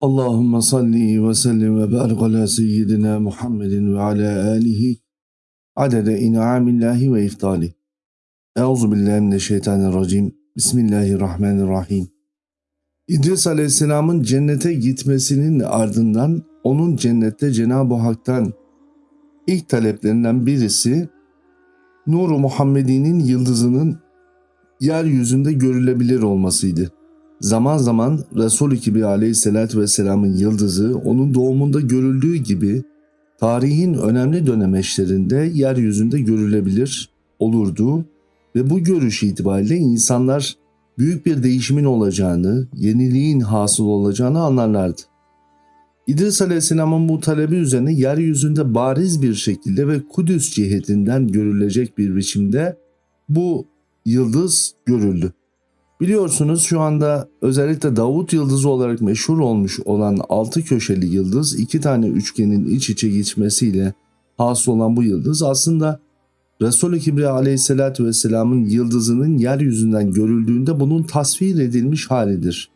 Allahümme salli ve sellim ve barik ala seyyidina Muhammedin ve ala alihi adede in'amillahi ve iftali. Euzu billahi mineşşeytanirracim. Bismillahirrahmanirrahim. İdris Aleyhisselam'ın cennete gitmesinin ardından onun cennette Cenab-ı Hak'tan ilk taleplerinden birisi Nur-u Muhammedi'nin yıldızının yeryüzünde görülebilir olmasıydı. Zaman zaman Resul-i Kibri aleyhissalatü vesselamın yıldızı onun doğumunda görüldüğü gibi tarihin önemli dönemeçlerinde yeryüzünde görülebilir olurdu ve bu görüş itibariyle insanlar büyük bir değişimin olacağını, yeniliğin hasıl olacağını anlarlardı. İdris Aleyhisselam'ın bu talebi üzerine yeryüzünde bariz bir şekilde ve Kudüs cihetinden görülecek bir biçimde bu yıldız görüldü. Biliyorsunuz şu anda özellikle Davut yıldızı olarak meşhur olmuş olan altı köşeli yıldız iki tane üçgenin iç içe geçmesiyle hasıl olan bu yıldız aslında Resul-i Kibriya aleyhissalatü vesselamın yıldızının yeryüzünden görüldüğünde bunun tasvir edilmiş halidir.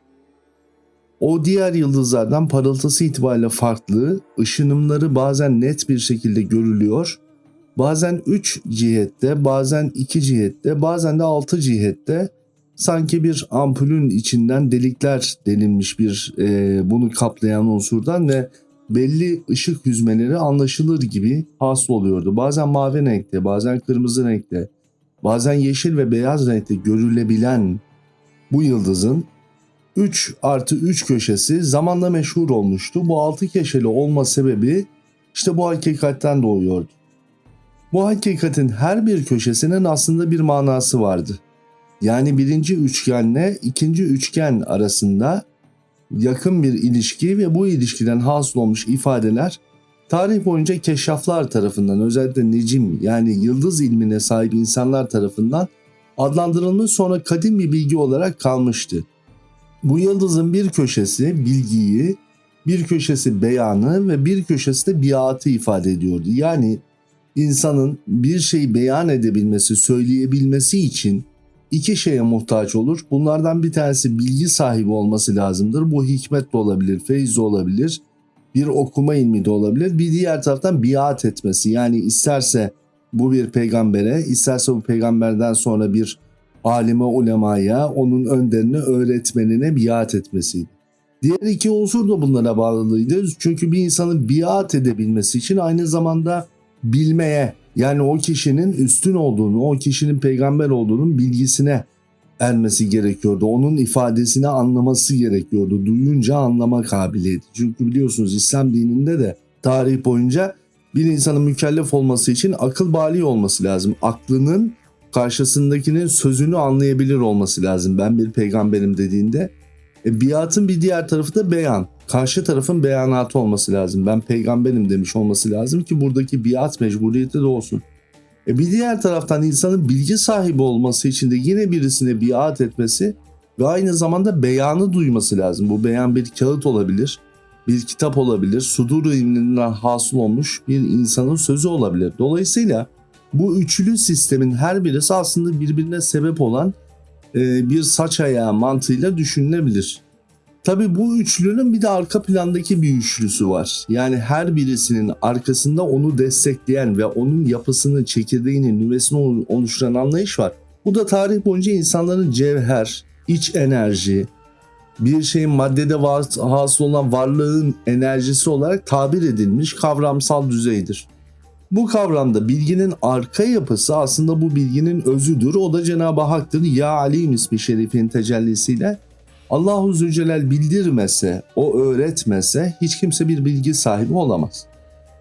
O diğer yıldızlardan parıltısı itibariyle farklı, ışınımları bazen net bir şekilde görülüyor, bazen 3 cihette, bazen 2 cihette, bazen de 6 cihette sanki bir ampulün içinden delikler delinmiş bir e, bunu kaplayan unsurdan ve belli ışık hüzmeleri anlaşılır gibi hasıl oluyordu. Bazen mavi renkte, bazen kırmızı renkte, bazen yeşil ve beyaz renkte görülebilen bu yıldızın 3 artı 3 köşesi zamanla meşhur olmuştu. Bu 6 köşeli olma sebebi işte bu hakikatten doğuyordu. Bu hakikatin her bir köşesinin aslında bir manası vardı. Yani birinci üçgenle ikinci üçgen arasında yakın bir ilişki ve bu ilişkiden hasıl olmuş ifadeler tarih boyunca keşraflar tarafından özellikle necim yani yıldız ilmine sahip insanlar tarafından adlandırılmış sonra kadim bir bilgi olarak kalmıştı. Bu yıldızın bir köşesi bilgiyi, bir köşesi beyanı ve bir köşesi de biatı ifade ediyordu. Yani insanın bir şeyi beyan edebilmesi, söyleyebilmesi için iki şeye muhtaç olur. Bunlardan bir tanesi bilgi sahibi olması lazımdır. Bu hikmet de olabilir, feyiz de olabilir, bir okuma ilmi de olabilir. Bir diğer taraftan biat etmesi yani isterse bu bir peygambere, isterse bu peygamberden sonra bir alime ulemaya, onun önderine, öğretmenine biat etmesiydi. Diğer iki unsur da bunlara bağlılıydı. Çünkü bir insanın biat edebilmesi için aynı zamanda bilmeye, yani o kişinin üstün olduğunu, o kişinin peygamber olduğunun bilgisine ermesi gerekiyordu. Onun ifadesini anlaması gerekiyordu. Duyunca anlama kabiliyeti. Çünkü biliyorsunuz İslam dininde de tarih boyunca bir insanın mükellef olması için akıl bali olması lazım. Aklının karşısındakinin sözünü anlayabilir olması lazım. Ben bir peygamberim dediğinde. E, biatın bir diğer tarafı da beyan karşı tarafın beyanatı olması lazım. Ben peygamberim demiş olması lazım ki buradaki biat mecburiyeti de olsun. E bir diğer taraftan insanın bilgi sahibi olması için de yine birisine biat etmesi ve aynı zamanda beyanı duyması lazım. Bu beyan bir kağıt olabilir, bir kitap olabilir, sudur ilminden hasıl olmuş bir insanın sözü olabilir. Dolayısıyla bu üçlü sistemin her birisi aslında birbirine sebep olan bir saç ayağı mantığıyla düşünülebilir. Tabi bu üçlünün bir de arka plandaki bir üçlüsü var. Yani her birisinin arkasında onu destekleyen ve onun yapısını, çekirdeğini, nüvesini oluşturan anlayış var. Bu da tarih boyunca insanların cevher, iç enerji, bir şeyin maddede hasıl olan varlığın enerjisi olarak tabir edilmiş kavramsal düzeydir. Bu kavramda bilginin arka yapısı aslında bu bilginin özüdür. O da Cenab-ı Hak'tır. Ya Alim ismi şerifin tecellisiyle Allahu Zülcelal bildirmese, o öğretmese hiç kimse bir bilgi sahibi olamaz.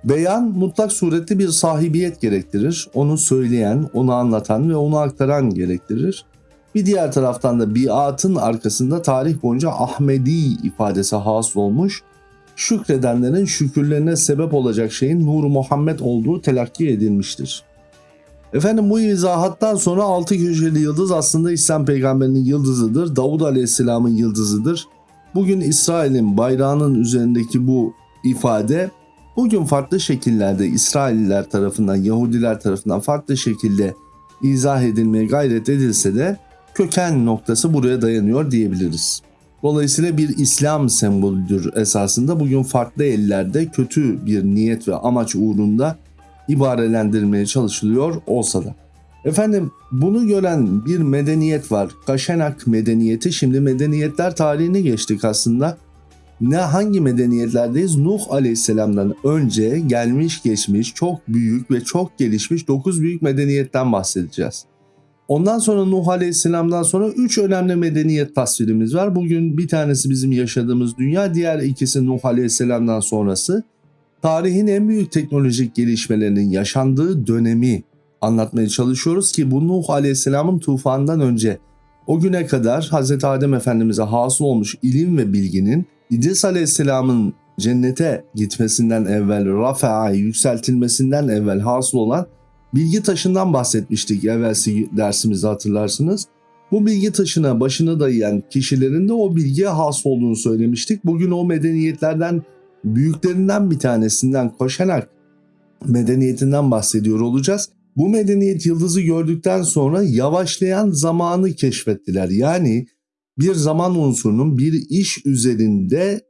Beyan mutlak surette bir sahibiyet gerektirir. Onu söyleyen, onu anlatan ve onu aktaran gerektirir. Bir diğer taraftan da biatın arkasında tarih boyunca Ahmedi ifadesi hasıl olmuş, şükredenlerin şükürlerine sebep olacak şeyin Nur Muhammed olduğu telakki edilmiştir. Efendim bu izahattan sonra altı köşeli yıldız aslında İslam peygamberinin yıldızıdır. Davud aleyhisselamın yıldızıdır. Bugün İsrail'in bayrağının üzerindeki bu ifade bugün farklı şekillerde İsrailliler tarafından, Yahudiler tarafından farklı şekilde izah edilmeye gayret edilse de köken noktası buraya dayanıyor diyebiliriz. Dolayısıyla bir İslam sembolüdür esasında. Bugün farklı ellerde kötü bir niyet ve amaç uğrunda ibarelendirmeye çalışılıyor olsa da. Efendim bunu gören bir medeniyet var. Kaşenak medeniyeti. Şimdi medeniyetler tarihini geçtik aslında. Ne hangi medeniyetlerdeyiz? Nuh Aleyhisselam'dan önce gelmiş geçmiş çok büyük ve çok gelişmiş 9 büyük medeniyetten bahsedeceğiz. Ondan sonra Nuh Aleyhisselam'dan sonra 3 önemli medeniyet tasvirimiz var. Bugün bir tanesi bizim yaşadığımız dünya, diğer ikisi Nuh Aleyhisselam'dan sonrası. Tarihin en büyük teknolojik gelişmelerinin yaşandığı dönemi anlatmaya çalışıyoruz ki bu Nuh Aleyhisselam'ın tufandan önce o güne kadar Hz. Adem Efendimiz'e hasıl olmuş ilim ve bilginin İdris Aleyhisselam'ın cennete gitmesinden evvel, Rafa'ya yükseltilmesinden evvel hasıl olan bilgi taşından bahsetmiştik evvelsi dersimizde hatırlarsınız. Bu bilgi taşına başını dayayan kişilerin de o bilgiye has olduğunu söylemiştik. Bugün o medeniyetlerden büyüklerinden bir tanesinden koşarak medeniyetinden bahsediyor olacağız. Bu medeniyet yıldızı gördükten sonra yavaşlayan zamanı keşfettiler. Yani bir zaman unsurunun bir iş üzerinde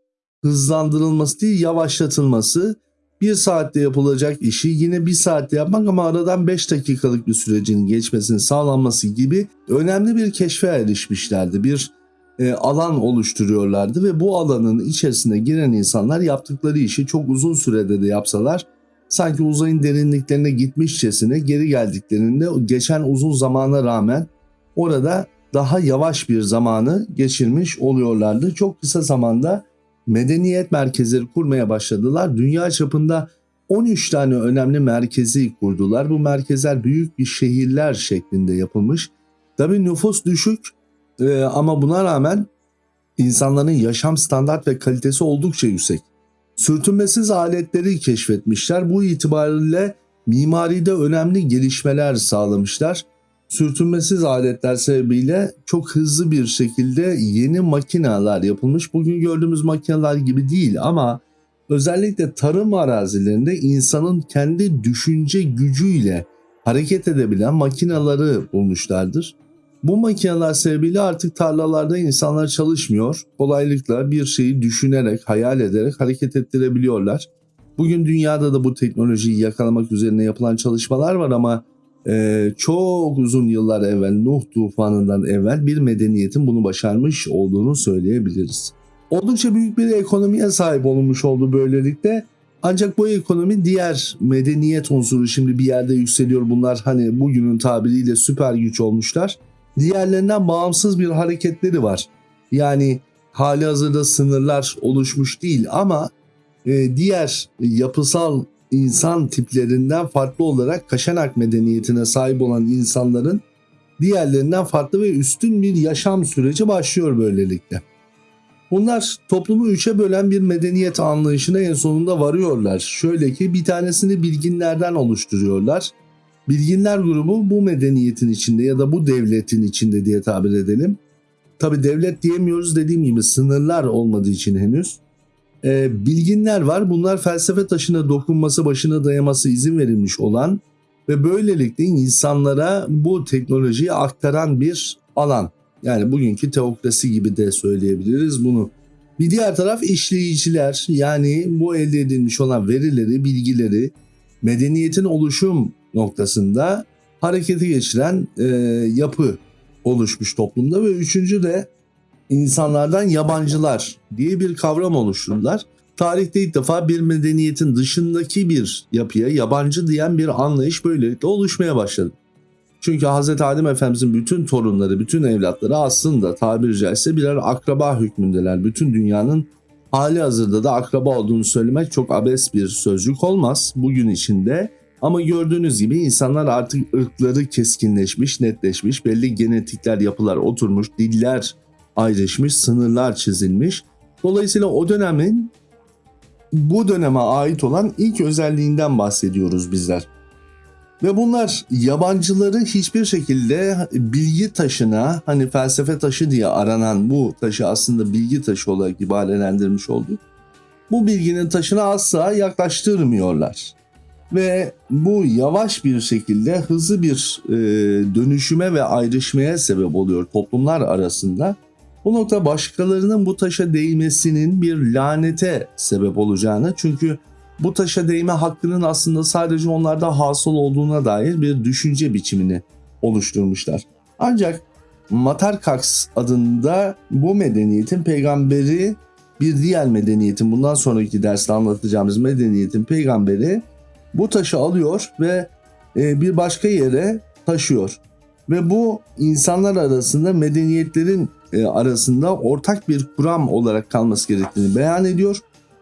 hızlandırılması değil yavaşlatılması bir saatte yapılacak işi yine bir saatte yapmak ama aradan 5 dakikalık bir sürecin geçmesinin sağlanması gibi önemli bir keşfe erişmişlerdi. Bir e, alan oluşturuyorlardı ve bu alanın içerisine giren insanlar yaptıkları işi çok uzun sürede de yapsalar sanki uzayın derinliklerine gitmişçesine geri geldiklerinde geçen uzun zamana rağmen orada daha yavaş bir zamanı geçirmiş oluyorlardı. Çok kısa zamanda medeniyet merkezleri kurmaya başladılar. Dünya çapında 13 tane önemli merkezi kurdular. Bu merkezler büyük bir şehirler şeklinde yapılmış. Tabi nüfus düşük e, ama buna rağmen insanların yaşam standart ve kalitesi oldukça yüksek. Sürtünmesiz aletleri keşfetmişler. Bu itibariyle mimaride önemli gelişmeler sağlamışlar sürtünmesiz aletler sebebiyle çok hızlı bir şekilde yeni makineler yapılmış. Bugün gördüğümüz makineler gibi değil ama özellikle tarım arazilerinde insanın kendi düşünce gücüyle hareket edebilen makineleri bulmuşlardır. Bu makineler sebebiyle artık tarlalarda insanlar çalışmıyor. Kolaylıkla bir şeyi düşünerek, hayal ederek hareket ettirebiliyorlar. Bugün dünyada da bu teknolojiyi yakalamak üzerine yapılan çalışmalar var ama e, çok uzun yıllar evvel Nuh tufanından evvel bir medeniyetin bunu başarmış olduğunu söyleyebiliriz. Oldukça büyük bir ekonomiye sahip olmuş oldu böylelikle. Ancak bu ekonomi diğer medeniyet unsuru şimdi bir yerde yükseliyor. Bunlar hani bugünün tabiriyle süper güç olmuşlar. Diğerlerinden bağımsız bir hareketleri var. Yani hali hazırda sınırlar oluşmuş değil ama e, diğer yapısal insan tiplerinden farklı olarak Kaşanak medeniyetine sahip olan insanların diğerlerinden farklı ve üstün bir yaşam süreci başlıyor böylelikle. Bunlar toplumu üçe bölen bir medeniyet anlayışına en sonunda varıyorlar. Şöyle ki bir tanesini bilginlerden oluşturuyorlar. Bilginler grubu bu medeniyetin içinde ya da bu devletin içinde diye tabir edelim. Tabi devlet diyemiyoruz dediğim gibi sınırlar olmadığı için henüz e, bilginler var. Bunlar felsefe taşına dokunması, başına dayaması izin verilmiş olan ve böylelikle insanlara bu teknolojiyi aktaran bir alan. Yani bugünkü teokrasi gibi de söyleyebiliriz bunu. Bir diğer taraf işleyiciler yani bu elde edilmiş olan verileri, bilgileri medeniyetin oluşum noktasında harekete geçiren e, yapı oluşmuş toplumda ve üçüncü de insanlardan yabancılar diye bir kavram oluşturdular. Tarihte ilk defa bir medeniyetin dışındaki bir yapıya yabancı diyen bir anlayış böylelikle oluşmaya başladı. Çünkü Hz. Adem Efendimizin bütün torunları, bütün evlatları aslında tabiri caizse birer akraba hükmündeler. Bütün dünyanın hali hazırda da akraba olduğunu söylemek çok abes bir sözcük olmaz bugün içinde. Ama gördüğünüz gibi insanlar artık ırkları keskinleşmiş, netleşmiş, belli genetikler, yapılar oturmuş, diller ayrışmış, sınırlar çizilmiş. Dolayısıyla o dönemin bu döneme ait olan ilk özelliğinden bahsediyoruz bizler. Ve bunlar yabancıları hiçbir şekilde bilgi taşına hani felsefe taşı diye aranan bu taşı aslında bilgi taşı olarak ibarelendirmiş olduk. Bu bilginin taşına asla yaklaştırmıyorlar. Ve bu yavaş bir şekilde hızlı bir e, dönüşüme ve ayrışmaya sebep oluyor toplumlar arasında. Bu nokta başkalarının bu taşa değmesinin bir lanete sebep olacağını çünkü bu taşa değme hakkının aslında sadece onlarda hasıl olduğuna dair bir düşünce biçimini oluşturmuşlar. Ancak Matarkax adında bu medeniyetin peygamberi bir diğer medeniyetin bundan sonraki derste anlatacağımız medeniyetin peygamberi bu taşı alıyor ve e, bir başka yere taşıyor. Ve bu insanlar arasında medeniyetlerin e, arasında ortak bir kuram olarak kalması gerektiğini beyan ediyor.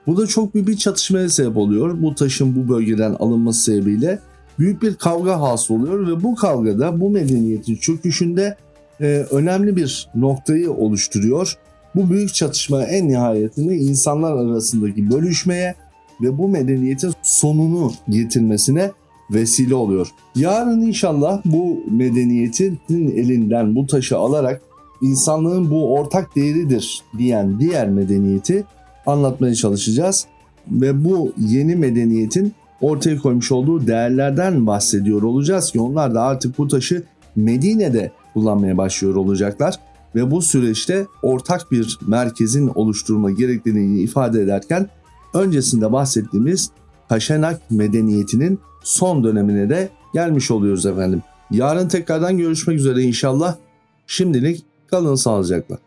Bu da çok büyük bir çatışmaya sebep oluyor. Bu taşın bu bölgeden alınması sebebiyle büyük bir kavga hasıl oluyor ve bu kavgada bu medeniyetin çöküşünde e, önemli bir noktayı oluşturuyor. Bu büyük çatışma en nihayetinde insanlar arasındaki bölüşmeye ve bu medeniyetin sonunu getirmesine vesile oluyor. Yarın inşallah bu medeniyetin elinden bu taşı alarak insanlığın bu ortak değeridir diyen diğer medeniyeti anlatmaya çalışacağız. Ve bu yeni medeniyetin ortaya koymuş olduğu değerlerden bahsediyor olacağız ki onlar da artık bu taşı Medine'de kullanmaya başlıyor olacaklar. Ve bu süreçte ortak bir merkezin oluşturma gerekliliğini ifade ederken öncesinde bahsettiğimiz Taşenak medeniyetinin son dönemine de gelmiş oluyoruz efendim. Yarın tekrardan görüşmek üzere inşallah. Şimdilik kalın sağlıcakla.